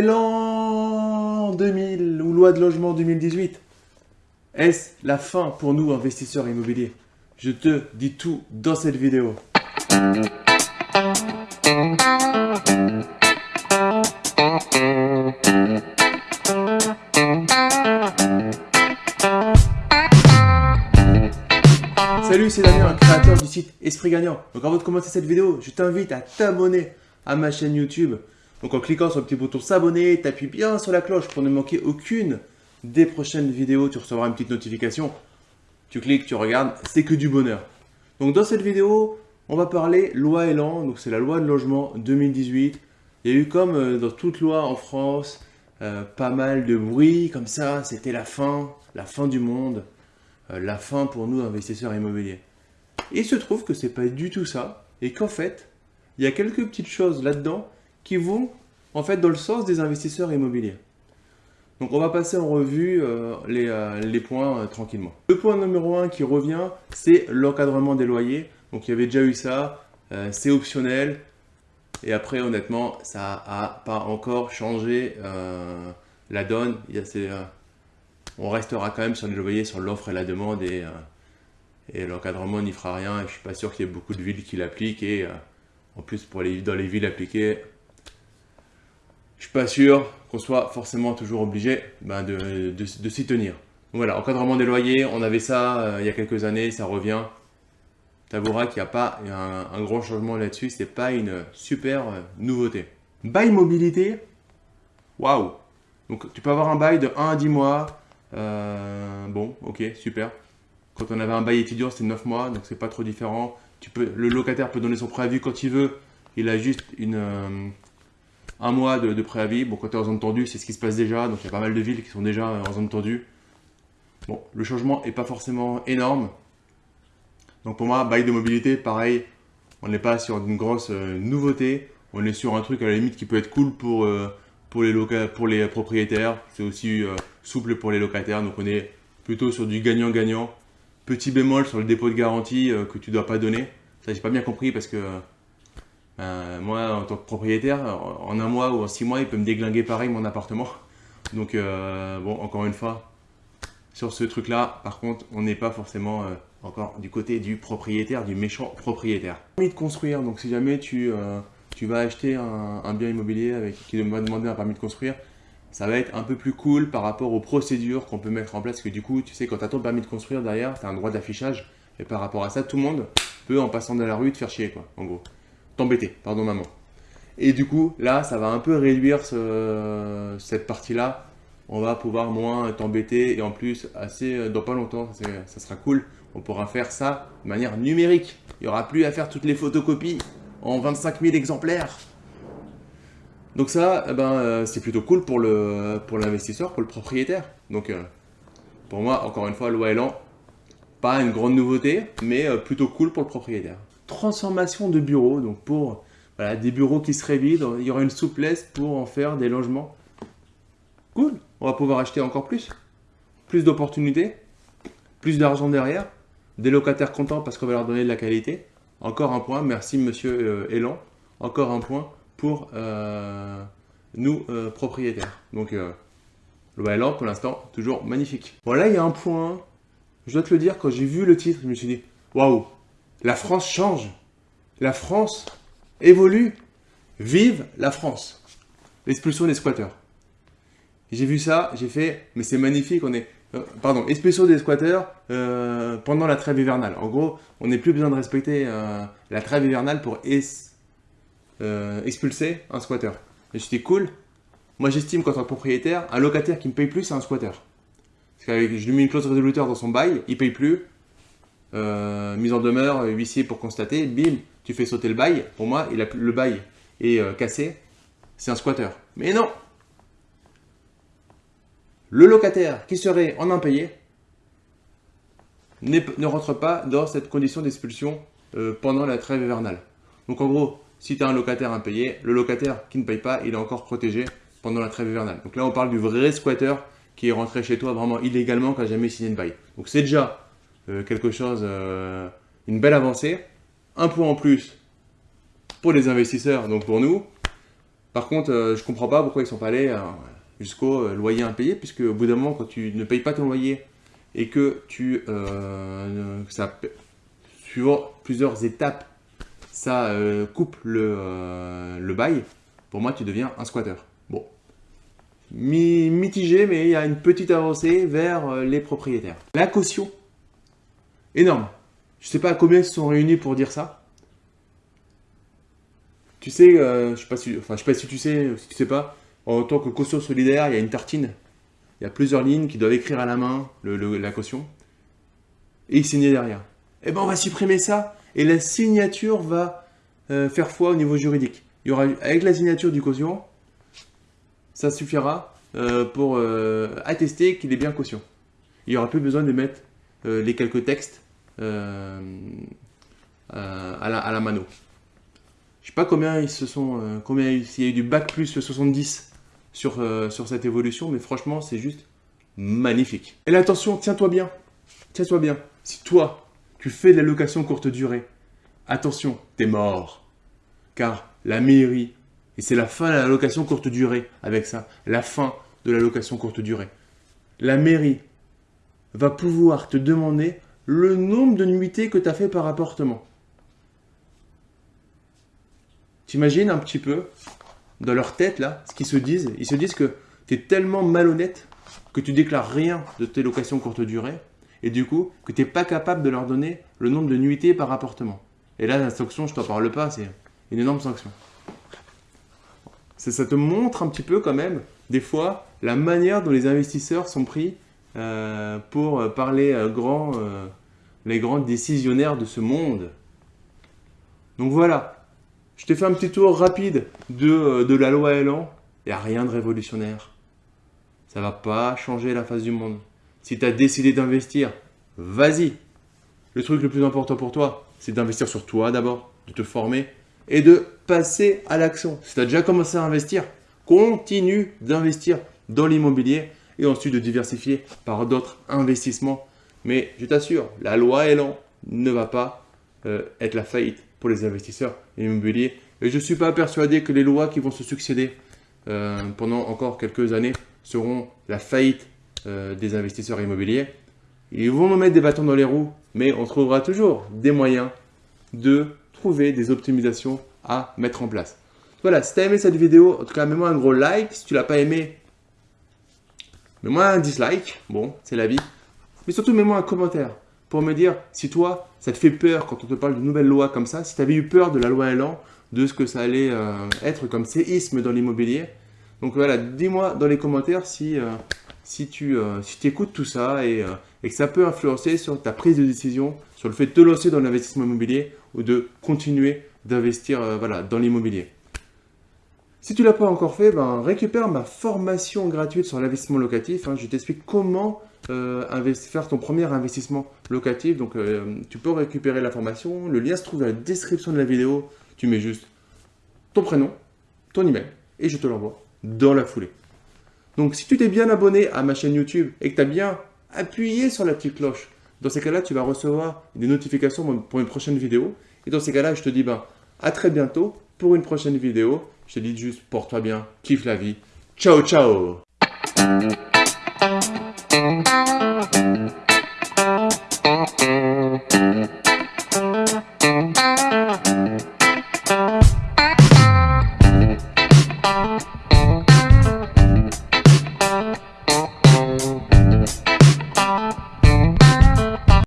L'an 2000 ou loi de logement 2018 Est-ce la fin pour nous investisseurs immobiliers? Je te dis tout dans cette vidéo. Salut, c'est Damien, créateur du site Esprit Gagnant. Donc avant de commencer cette vidéo, je t'invite à t'abonner à ma chaîne YouTube. Donc en cliquant sur le petit bouton s'abonner, t'appuies bien sur la cloche pour ne manquer aucune des prochaines vidéos. Tu recevras une petite notification. Tu cliques, tu regardes, c'est que du bonheur. Donc dans cette vidéo, on va parler loi Elan. Donc c'est la loi de logement 2018. Il y a eu comme euh, dans toute loi en France, euh, pas mal de bruit comme ça. C'était la fin, la fin du monde. Euh, la fin pour nous investisseurs immobiliers. Il se trouve que c'est pas du tout ça, et qu'en fait, il y a quelques petites choses là-dedans qui vont en fait dans le sens des investisseurs immobiliers. Donc on va passer en revue euh, euh, les, points tranquillement. Le point numéro 1 qui revient, c'est l'encadrement des loyers. Donc il y avait déjà eu ça, c'est optionnel, et après honnêtement, ça n'a pas encore changé la donne. Il y on restera quand même sur les loyers, sur l'offre et la demande et, euh, l'encadrement n'y fera rien. Et je suis pas sûr qu'il y ait beaucoup de villes qui l'appliquent et euh, en plus pour les, dans les villes appliquées, je suis pas sûr qu'on soit forcément toujours obligé ben, de, s'y tenir. voilà, encadrement des loyers, on avait ça euh, il y a quelques années, ça revient. Tu avoueras qu'il n'y a pas un, un, grand changement là-dessus, c'est pas une super nouveauté. Bail mobilité, waouh Donc tu peux avoir un bail de 1 à 10 mois, euh, bon, ok, super. Quand on avait un bail étudiant, c'était 9 mois, donc c'est pas trop différent. Tu peux, le locataire peut donner son préavis quand il veut. Il a juste une, euh, un mois de, préavis. Bon, es en zone tendue, c'est ce qui se passe déjà. Donc il y a pas mal de villes qui sont déjà en zone tendue. Bon, le changement n'est pas forcément énorme. Donc pour moi, bail de mobilité, pareil, on n'est pas sur une grosse euh, nouveauté. On est sur un truc à la limite qui peut être cool pour, pour, les, pour les propriétaires. C'est aussi souple pour les locataires. Donc on est plutôt sur du gagnant-gagnant. Petit bémol sur le dépôt de garantie euh, que tu ne dois pas donner. Ça, j'ai pas bien compris parce que euh, moi, en tant que propriétaire, en un mois ou en six mois, il peut me déglinguer pareil mon appartement. Donc, euh, bon, encore une fois, sur ce truc-là, par contre, on n'est pas forcément encore du côté du propriétaire, du méchant propriétaire. Permis de construire, donc si jamais tu, tu vas acheter un, un, bien immobilier avec, qui va demander un permis de construire, ça va être un peu plus cool par rapport aux procédures qu'on peut mettre en place. Parce que du coup, tu sais, quand tu as ton permis de construire derrière, tu as un droit d'affichage. Et par rapport à ça, tout le monde peut, en passant dans la rue, te faire chier, quoi, en gros. T'embêter, pardon maman. Et du coup, là, ça va un peu réduire cette partie-là. On va pouvoir moins t'embêter. Et en plus, assez, dans pas longtemps, ça sera cool. On pourra faire ça de manière numérique. Il n'y aura plus à faire toutes les photocopies en 25 000 exemplaires. Donc ça, eh ben, euh, c'est plutôt cool pour l'investisseur, pour, pour, le propriétaire. Donc euh, pour moi, encore une fois, loi Elan, pas une grande nouveauté, mais euh, plutôt cool pour le propriétaire. Transformation de bureaux, donc pour des bureaux qui seraient vides, il y aura une souplesse pour en faire des logements. Cool, on va pouvoir acheter encore plus. Plus d'opportunités, plus d'argent derrière, des locataires contents parce qu'on va leur donner de la qualité. Encore un point, merci monsieur Elan, encore un point pour euh, nous euh, propriétaires. Donc euh, le Wildland pour l'instant toujours magnifique. Bon là il y a un point, je dois te le dire, quand j'ai vu le titre, je me suis dit waouh, la France change, la France évolue, vive la France. L'expulsion des squatteurs. J'ai vu ça, j'ai fait, mais c'est magnifique, on est, pardon, expulsion des squatteurs pendant la trêve hivernale. En gros, on n'est plus besoin de respecter la trêve hivernale pour euh, expulser un squatter. Et dit cool. Moi, j'estime qu'en tant que propriétaire, un locataire qui me paye plus, c'est un squatter. Parce qu'avec, je lui mets une clause résoluteur dans son bail, il paye plus. Euh, mise en demeure, huissier pour constater, bim, tu fais sauter le bail. Pour moi, le bail est euh, cassé, c'est un squatter. Mais non Le locataire qui serait en impayé ne rentre pas dans cette condition d'expulsion pendant la trêve hivernale. Donc en gros, si tu as un locataire impayé, le locataire qui ne paye pas, il est encore protégé pendant la trêve hivernale. Donc là, on parle du vrai squatter qui est rentré chez toi vraiment illégalement, qui n'a jamais signé de bail. Donc c'est déjà euh, quelque chose, euh, une belle avancée. Un point en plus pour les investisseurs, donc pour nous. Par contre, euh, je comprends pas pourquoi ils sont pas allés euh, jusqu'au euh, loyer impayé, puisque au bout d'un moment, quand tu ne payes pas ton loyer et que tu, euh, ça, suivant plusieurs étapes, ça euh, coupe le, euh, le bail, pour moi, tu deviens un squatter. Bon, Mi- mitigé, mais il y a une petite avancée vers euh, les propriétaires. La caution, énorme. Je sais pas combien ils se sont réunis pour dire ça. Tu sais, euh, je sais si, sais pas si tu sais, si tu sais pas, en tant que caution solidaire, il y a une tartine. Il y a plusieurs lignes qui doivent écrire à la main le- la caution et y signer derrière. Eh ben, on va supprimer ça et la signature va euh, faire foi au niveau juridique. Il y aura, avec la signature du caution, ça suffira euh, pour attester qu'il est bien caution. Il n'y aura plus besoin de mettre les quelques textes euh, euh, à, la, mano. Je sais pas combien ils se sont, euh, combien il y a eu du bac plus 70 sur, euh, sur cette évolution, mais franchement, c'est juste magnifique. Et attention, tiens-toi bien, tiens-toi bien. Si toi, tu fais de la location courte durée, attention, t'es mort. Car la mairie, et c'est la fin de la location courte durée avec ça, la fin de la location courte durée. La mairie va pouvoir te demander le nombre de nuitées que tu as fait par appartement. T'imagines un petit peu, dans leur tête là, ce qu'ils se disent? Ils se disent que tu es tellement malhonnête que tu déclares rien de tes locations courte durée et du coup que tu n'es pas capable de leur donner le nombre de nuitées par appartement. Et là, la sanction, je t'en parle pas, c'est une énorme sanction. Ça, ça te montre un petit peu quand même, des fois, la manière dont les investisseurs sont pris euh, pour parler euh, grand, les grands décisionnaires de ce monde. Donc voilà, je t'ai fait un petit tour rapide de, euh, de la loi Elan. Il n'y a rien de révolutionnaire. Ça va pas changer la face du monde. Si tu as décidé d'investir, vas-y. Le truc le plus important pour toi, c'est d'investir sur toi d'abord, de te former et de passer à l'action. Si tu as déjà commencé à investir, continue d'investir dans l'immobilier et ensuite de diversifier par d'autres investissements. Mais je t'assure, la loi Elan ne va pas euh, être la faillite pour les investisseurs immobiliers. Et je ne suis pas persuadé que les lois qui vont se succéder euh, pendant encore quelques années seront la faillite euh, des investisseurs immobiliers. Ils vont nous mettre des bâtons dans les roues, mais on trouvera toujours des moyens de trouver des optimisations à mettre en place. Voilà, si tu as aimé cette vidéo, en tout cas, mets-moi un gros like. Si tu l'as pas aimé, mets-moi un dislike. Bon, c'est la vie. Mais surtout, mets-moi un commentaire pour me dire si toi, ça te fait peur quand on te parle de nouvelles lois comme ça, si tu avais eu peur de la loi Elan, de ce que ça allait euh, être comme séisme dans l'immobilier. Donc voilà, dis-moi dans les commentaires si, euh, si tu euh, écoutes tout ça et, et que ça peut influencer sur ta prise de décision, sur le fait de te lancer dans l'investissement immobilier ou de continuer d'investir voilà, dans l'immobilier. Si tu ne l'as pas encore fait, ben, récupère ma formation gratuite sur l'investissement locatif. hein. Je t'explique comment euh, faire ton premier investissement locatif. Donc, euh, tu peux récupérer la formation. Le lien se trouve dans la description de la vidéo. Tu mets juste ton prénom, ton email et je te l'envoie dans la foulée. Donc, si tu t'es bien abonné à ma chaîne YouTube et que tu as bien appuyé sur la petite cloche, dans ces cas-là, tu vas recevoir des notifications pour une prochaine vidéo. Et dans ces cas-là, je te dis ben, à très bientôt pour une prochaine vidéo. Je te dis juste, porte-toi bien, kiffe la vie. Ciao, ciao